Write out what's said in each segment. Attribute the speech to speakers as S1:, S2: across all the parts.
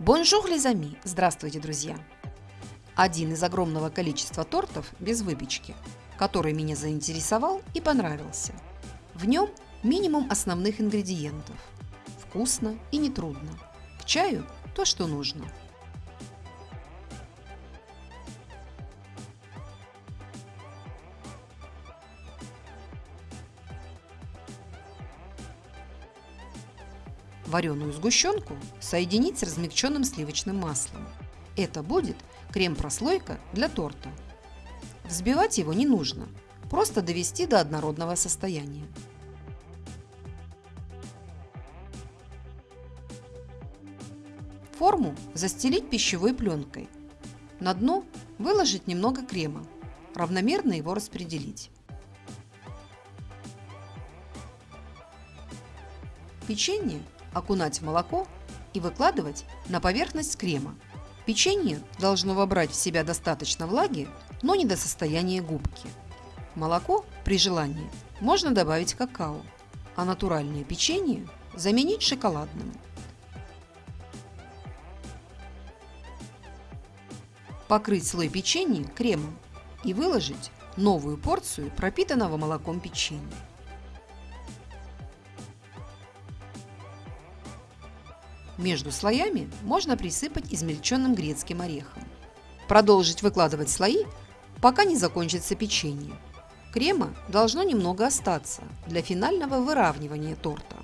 S1: Bonjour les amis! Здравствуйте, друзья! Один из огромного количества тортов без выпечки, который меня заинтересовал и понравился. В нем минимум основных ингредиентов. Вкусно и нетрудно. К чаю то, что нужно. Вареную сгущенку соединить с размягченным сливочным маслом. Это будет крем-прослойка для торта. Взбивать его не нужно, просто довести до однородного состояния. Форму застелить пищевой пленкой. На дно выложить немного крема, равномерно его распределить. Печенье окунать в молоко и выкладывать на поверхность крема. Печенье должно вобрать в себя достаточно влаги, но не до состояния губки. Молоко при желании можно добавить какао, а натуральное печенье заменить шоколадным. Покрыть слой печенья кремом и выложить новую порцию пропитанного молоком печенья. Между слоями можно присыпать измельченным грецким орехом. Продолжить выкладывать слои, пока не закончится печенье. Крема должно немного остаться для финального выравнивания торта.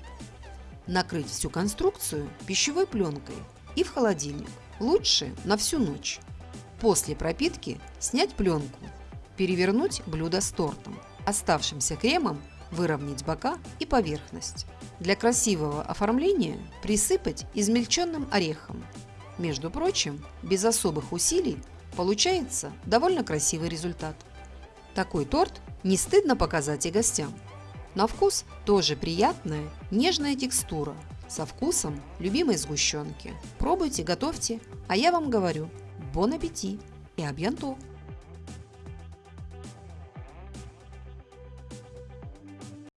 S1: Накрыть всю конструкцию пищевой пленкой и в холодильник, лучше на всю ночь. После пропитки снять пленку, перевернуть блюдо с тортом, оставшимся кремом выровнять бока и поверхность. Для красивого оформления присыпать измельченным орехом. Между прочим, без особых усилий получается довольно красивый результат. Такой торт не стыдно показать и гостям. На вкус тоже приятная, нежная текстура, со вкусом любимой сгущенки. Пробуйте, готовьте, а я вам говорю, бон аппетит и абьянто!